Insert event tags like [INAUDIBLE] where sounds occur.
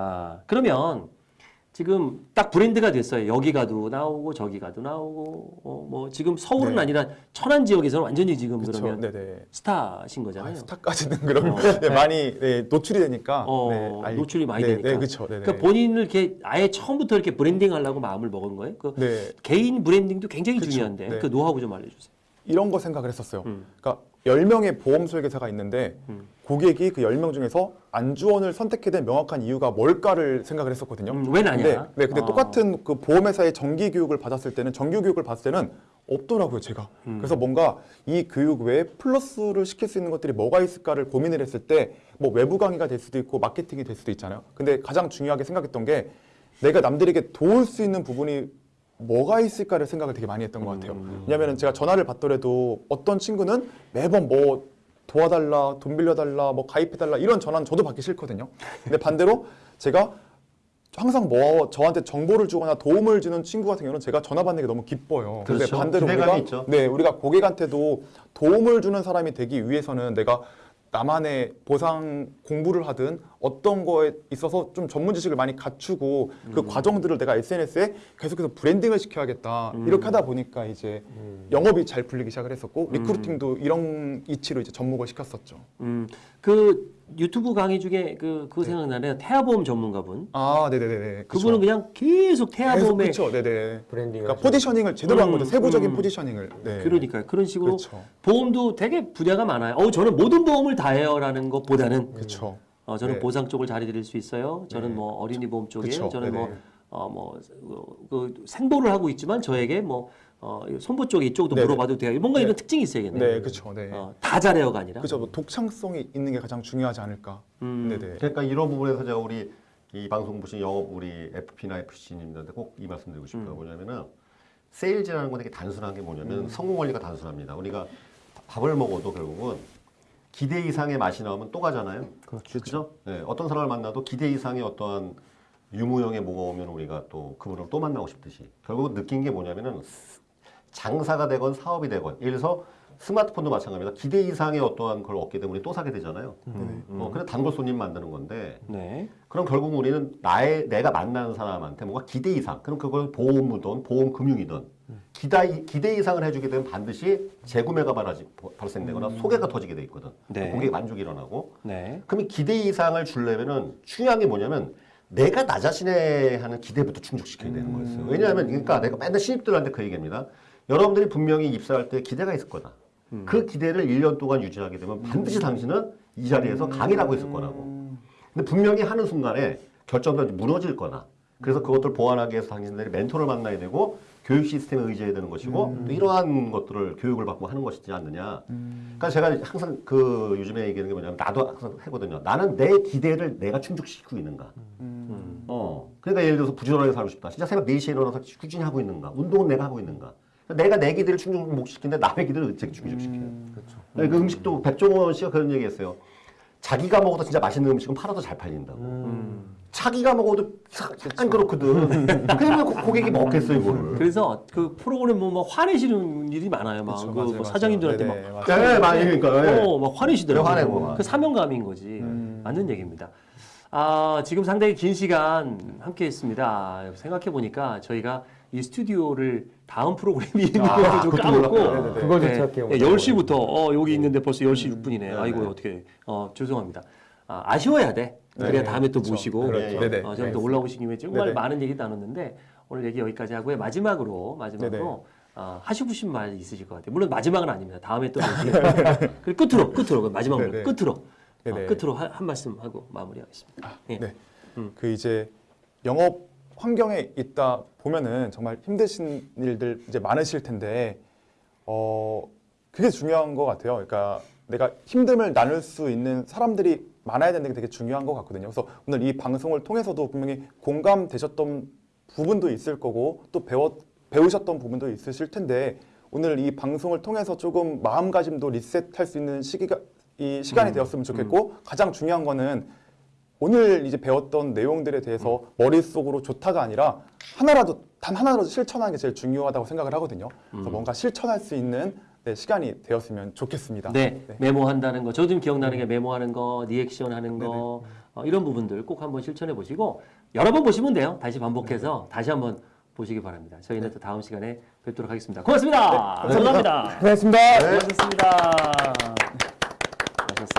아, 그러면 지금 딱 브랜드가 됐어요. 여기 가도 나오고 저기 가도 나오고 어, 뭐 지금 서울은 네. 아니라 천안 지역에서는 완전히 지금 그쵸. 그러면 네네. 스타신 아, 거잖아요. 스타까지는 그럼 어. 네, 많이 네, 노출이 되니까 어, 네, 알- 노출이 많이 네, 되니까. 네. 네, 네. 그러니까 본인을 이렇게 아예 처음부터 이렇게 브랜딩 하려고 마음을 먹은 거예요. 그 네, 개인 branding도 굉장히 그쵸. 중요한데 네. 그 노하우 좀 알려주세요. 이런 거 생각을 했었어요. 음. 그러니까 10명의 보험 설계사가 있는데 음. 고객이 그 10명 중에서 안주원을 선택해야 될 명확한 이유가 뭘까를 생각을 했었거든요. 음, 왜 나냐? 근데, 네, 근데 아. 똑같은 그 보험회사의 정기 교육을 받았을 때는 정규 교육을 받을 때는 없더라고요, 제가. 음. 그래서 뭔가 이 교육 외에 플러스를 시킬 수 있는 것들이 뭐가 있을까를 고민을 했을 때 뭐 외부 강의가 될 수도 있고 마케팅이 될 수도 있잖아요. 근데 가장 중요하게 생각했던 게 내가 남들에게 도울 수 있는 부분이 뭐가 있을까를 생각을 되게 많이 했던 것 같아요. 음. 왜냐하면 제가 전화를 받더라도 어떤 친구는 매번 뭐 도와달라, 돈 빌려달라, 뭐 가입해달라 이런 전화는 저도 받기 싫거든요. 근데 반대로 제가 항상 뭐 저한테 정보를 주거나 도움을 주는 친구 같은 경우는 제가 전화 받는 게 너무 기뻐요. 근데 그렇죠. 반대로 기대감이 우리가 있죠. 네 우리가 고객한테도 도움을 주는 사람이 되기 위해서는 내가 나만의 보상 공부를 하든 어떤 거에 있어서 좀 전문 지식을 많이 갖추고 그 과정들을 내가 SNS에 계속해서 branding을 시켜야겠다. 이렇게 하다 보니까 이제 영업이 잘 풀리기 시작을 했었고 recruiting도 이런 이치로 이제 접목을 시켰었죠. 음, 그 유튜브 강의 중에 그, 그 생각나네요. 태아보험 전문가분. 아, 네네네. 그분은 그냥 계속 태아보험에 그렇죠, 네네. 브랜딩 그러니까 positioning을 제대로 한 음, 거죠. 세부적인 음. positioning을. 네. 그러니까요. 그런 식으로 그렇죠. 보험도 되게 분야가 많아요. 어, 저는 모든 보험을 다 해요라는 것보다는 그렇죠. 어, 저는 네. 보상 쪽을 잘 해드릴 수 있어요. 저는 네. 뭐 어린이 보험 쪽에 그쵸. 저는 뭐 네네. 어, 뭐, 그, 생보를 하고 있지만 저에게 뭐, 어, 손보 쪽에 이쪽도 네네. 물어봐도 돼요. 뭔가 네. 이런 특징이 있어야겠네요. 네, 그렇죠. 네. 어, 다 잘해요가 아니라. 그죠. 뭐 독창성이 있는 게 가장 중요하지 않을까. 음. 네네. 그러니까 이런 부분에서 제가 우리 이 방송 보신 영업 우리 FP나 FC님들한테 꼭 이 말씀드리고 싶어요. 뭐냐면은 세일즈라는 건 되게 단순한 게 뭐냐면 성공 원리가 단순합니다. 우리가 밥을 먹어도 결국은 기대 이상의 맛이 나오면 또 가잖아요. 그렇죠. 그죠? 네, 어떤 사람을 만나도 기대 이상의 어떠한 유무형의 뭐가 오면 우리가 또 그분을 또 만나고 싶듯이 결국은 느낀 게 뭐냐면은 장사가 되건 사업이 되건 예를 들어서 스마트폰도 마찬가지입니다. 기대 이상의 어떠한 걸 얻게 되면 우리 또 사게 되잖아요. 어, 그래 단골 손님 만드는 건데 네. 그럼 결국 우리는 나의 내가 만나는 사람한테 뭔가 기대 이상 그럼 그걸 보험이든 보험 금융이든 기대, 기대 이상을 해주게 되면 반드시 재구매가 발하지, 발생되거나 소개가 터지게 돼 있거든. 네. 고객 만족이 일어나고 네. 그러면 기대 이상을 주려면은 중요한 게 뭐냐면 내가 나 자신에 하는 기대부터 충족시켜야 되는 거였어요. 왜냐하면 그러니까 내가 맨날 신입들한테 그 얘기입니다. 여러분들이 분명히 입사할 때 기대가 있을 거다. 그 기대를 1년 동안 유지하게 되면 반드시 당신은 이 자리에서 강의를 하고 있을 거라고. 근데 분명히 하는 순간에 결정도 무너질 거나 그래서 그것들 보완하기 위해서 당신들이 멘토를 만나야 되고 교육 시스템에 의지해야 되는 것이고 또 이러한 것들을 교육을 받고 하는 것이지 않느냐. 그러니까 제가 항상 그 요즘에 얘기하는 게 뭐냐면 나도 항상 하거든요. 나는 내 기대를 내가 충족시키고 있는가. 어. 그러니까 예를 들어서 부지런하게 살고 싶다. 진짜 새벽 4시에 일어나서 꾸준히 하고 있는가. 운동은 내가 하고 있는가. 내가 내 기대를 충족 못 시키는데 남의 기대를 어떻게 충족시켜요. 그렇죠. 그 음식도 백종원 씨가 그런 얘기했어요. 자기가 먹어도 진짜 맛있는 음식은 팔아도 잘 팔린다고. 자기가 먹어도 약간 그렇거든. [LAUGHS] 그러면 고- 고객이 먹겠어요, 이거를. 그래서 그 프로그램 보면 막 화내시는 일이 많아요. 막, 그렇죠, 그 맞아요, 뭐. 사장님들한테 네네, 막. 맞아요. 네, 많이 그러니까. 예. 어, 막 화내시더라고요. 네, 화내고. 그 사명감인 거지. 맞는 얘기입니다. 아, 지금 상당히 긴 시간 함께 했습니다. 생각해 보니까 저희가 이 스튜디오를 다음 프로그램이 있는 아, 것도 좀 그것도 까먹고. 그걸 좀 네, 생각해요. 네, 10시부터 어, 여기 있는데 벌써 10시 6분이네. 네, 아이고 네. 어떻게 어, 죄송합니다. 아, 아쉬워야 돼. 그래야 네, 다음에 또 그렇죠. 모시고 그렇죠. 네. 어, 저희 또 올라오신 김에 정말. 많은 얘기 나눴는데 오늘 얘기 여기까지 하고요. 마지막으로 마지막으로. 어, 하시고 싶은 말 있으실 것 같아요. 물론 마지막은 아닙니다. 다음에 또. [LAUGHS] 그리고 끝으로 끝으로 그 마지막으로 네네. 끝으로 어. 끝으로 한, 한 말씀 하고 마무리하겠습니다. 예. 네. 음. 그 이제 영업 환경에 있다 보면은 정말 힘드신 일들 이제 많으실 텐데 어 그게 중요한 것 같아요. 그러니까 내가 힘듦을 나눌 수 있는 사람들이 많아야 되는 게 되게 중요한 것 같거든요. 그래서 오늘 이 방송을 통해서도 분명히 공감되셨던 부분도 있을 거고 또 배워 배우셨던 부분도 있으실 텐데 오늘 이 방송을 통해서 조금 마음가짐도 리셋할 수 있는 시기가 이 시간이 음. 되었으면 좋겠고 가장 중요한 거는 오늘 이제 배웠던 내용들에 대해서 머릿속으로 좋다가 아니라 하나라도 단 하나라도 실천하는 게 제일 중요하다고 생각을 하거든요. 그래서 뭔가 실천할 수 있는 네, 시간이 되었으면 좋겠습니다. 네, 메모한다는 거. 저도 좀 기억나는 게 메모하는 거, 리액션 하는 거, 어, 이런 부분들 꼭 한번 실천해 보시고 여러 번 보시면 돼요. 다시 반복해서 다시 한번 보시기 바랍니다. 저희는 또 다음 시간에 뵙도록 하겠습니다. 고맙습니다. 감사합니다. 고맙습니다. 고맙습니다.